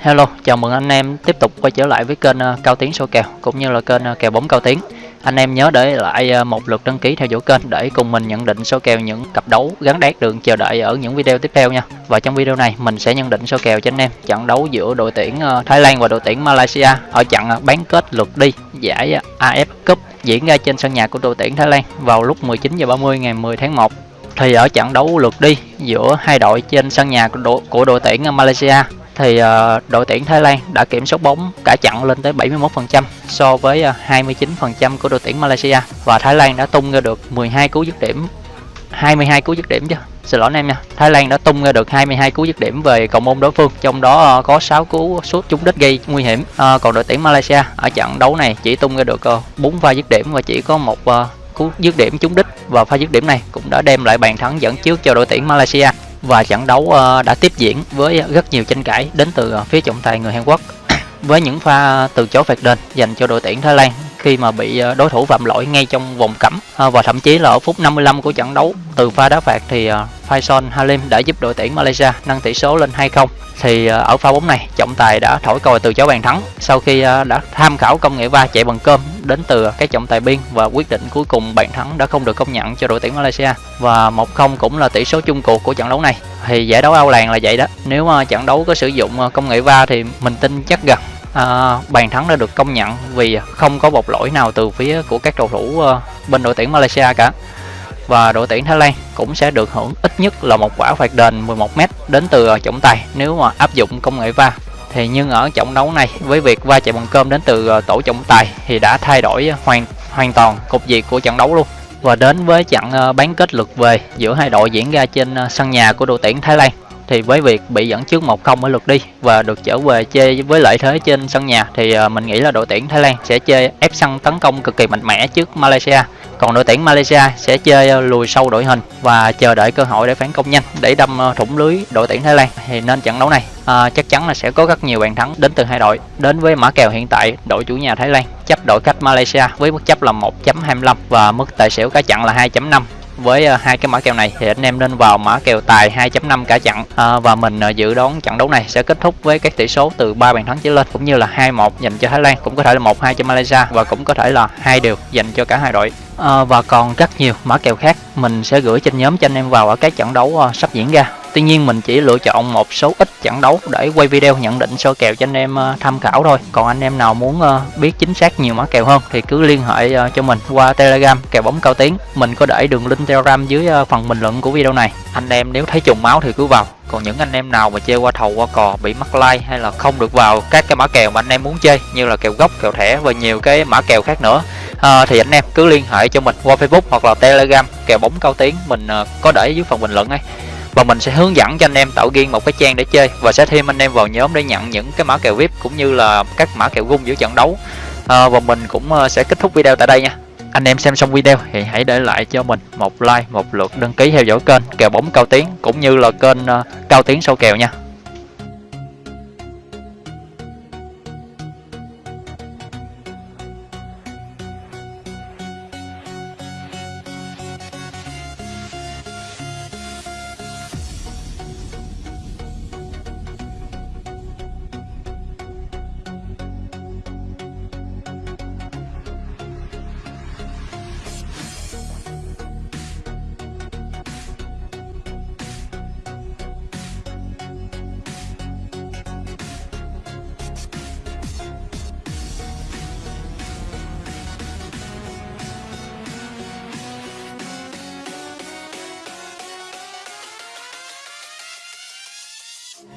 Hello, chào mừng anh em tiếp tục quay trở lại với kênh ờ, Cao Tiến số kèo cũng như là kênh ờ, kèo bóng Cao Tiến. Anh em nhớ để lại ờ, một lượt đăng ký theo dõi kênh để cùng mình nhận định số kèo những cặp đấu gắn đét đường chờ đợi ở những video tiếp theo nha. Và trong video này mình sẽ nhận định số kèo cho anh em trận đấu giữa đội tuyển Thái Lan và đội tuyển Malaysia ở trận bán kết lượt đi giải AF Cup diễn ra trên sân nhà của đội tuyển Thái Lan vào lúc 19 giờ 30 ngày 10 tháng 1 thì ở trận đấu lượt đi giữa hai đội trên sân nhà của đội, của đội tuyển Malaysia thì uh, đội tuyển Thái Lan đã kiểm soát bóng cả chặn lên tới 71% so với ờ, uh, 29% của đội tuyển Malaysia. Và Thái Lan đã tung ra được 12 cú dứt điểm 22 cú dứt điểm chứ. Xin lỗi anh em nha. Thái Lan đã tung ra được 22 cú dứt điểm về cầu môn đối phương trong đó uh, có 6 cú sút trúng đích gây nguy hiểm. Uh, còn đội tuyển Malaysia ở trận đấu này chỉ tung ra được uh, 4 pha dứt điểm và chỉ có một uh, cú dứt điểm trúng đích. Và pha dứt điểm này cũng đã đem lại bàn thắng dẫn trước cho đội tuyển Malaysia và trận đấu ờ, đã tiếp diễn với rất nhiều tranh cãi đến từ ờ, phía trọng tài người Hàn Quốc với những pha từ chối phạt đền dành cho đội tuyển Thái Lan khi mà bị ờ, đối thủ phạm lỗi ngay trong vòng cấm. Và thậm chí là ở phút 55 của trận đấu, từ pha đá phạt thì Faison Halim đã giúp đội tuyển Malaysia nâng tỷ số lên 2-0 thì ờ, ở pha bóng này trọng tài đã thổi còi từ chối bàn thắng. Sau khi ờ, đã tham khảo công nghệ va chạy bằng cơm đến từ các trọng tài biên và quyết định cuối cùng bàn thắng đã không được công nhận cho đội tuyển Malaysia. Và 1-0 cũng là tỷ số chung cuộc của trận đấu này. Thì giải đấu Âu làng là vậy đó. Nếu mà trận đấu có sử dụng công nghệ va thì mình tin chắc rằng à, bàn thắng đã được công nhận vì không có một lỗi nào từ phía của các cầu thủ bên đội tuyển Malaysia cả và đội tuyển Thái Lan cũng sẽ được hưởng ít nhất là một quả phạt đền 11m đến từ ờ, trọng tài nếu mà áp dụng công nghệ va. Thì nhưng ở trận đấu này, với việc va chạm bằng cơm đến từ ờ, tổ trọng tài thì đã thay đổi ờ, hoàn hoàn toàn cục diện của trận đấu luôn. Và đến với trận bán kết lượt về giữa hai đội diễn ra trên sân nhà của đội tuyển Thái Lan thì với việc bị dẫn trước 1-0 ở lượt đi và được trở về chơi với lợi thế trên sân nhà thì à, mình nghĩ là đội tuyển Thái Lan sẽ chơi ép sân tấn công cực kỳ mạnh mẽ trước Malaysia. Còn đội tuyển Malaysia sẽ chơi lùi sâu đội hình và chờ đợi cơ hội để phản công nhanh để đâm à, thủng lưới đội tuyển Thái Lan. Thì nên trận đấu này à, chắc chắn là sẽ có rất nhiều bàn thắng đến từ hai đội đến với mã kèo hiện tại đội chủ nhà Thái Lan chấp đội khách Malaysia với mức chấp là 1.25 và mức tài xỉu cá chặn là 2.5 với à, hai cái mã kèo này thì anh em nên vào mã kèo tài 2.5 cả chặn à, và mình à, dự đoán trận đấu này sẽ kết thúc với các tỷ số từ 3 bàn thắng trở lên cũng như là 2-1 dành cho Thái Lan cũng có thể là 1-2 cho Malaysia và cũng có thể là hai đều dành cho cả hai đội. À, và còn rất nhiều mã kèo khác mình sẽ gửi trên nhóm cho anh em vào ở các trận đấu à, sắp diễn ra. Tuy nhiên mình chỉ lựa chọn một số ít trận đấu để quay video nhận định sơ kèo cho anh em ờ, tham khảo thôi. Còn anh em nào muốn ờ, biết chính xác nhiều mã kèo hơn thì cứ liên hệ ờ, cho mình qua Telegram kèo bóng cao tiến. Mình có để đường link Telegram dưới phần bình luận của video này. Anh em nếu thấy trùng máu thì cứ vào. Còn những anh em nào mà chơi qua thầu qua cò bị mắc like hay là không được vào các cái mã kèo mà anh em muốn chơi như là kèo gốc, kèo thẻ và nhiều cái mã kèo khác nữa à, thì anh em cứ liên hệ cho mình qua Facebook hoặc là Telegram kèo bóng cao tiếng mình uh, có để dưới phần bình luận ấy và mình sẽ hướng dẫn cho anh em tạo riêng một cái trang để chơi. Và sẽ thêm anh em vào nhóm để nhận những cái mã kèo vip cũng như là các mã kèo gung giữa trận đấu. À, và mình cũng à, sẽ kết thúc video tại đây nha. Anh em xem xong video thì hãy để lại cho mình một like một lượt đăng ký theo dõi kênh kèo bóng cao tiến cũng như là kênh à, cao tiến sâu kèo nha.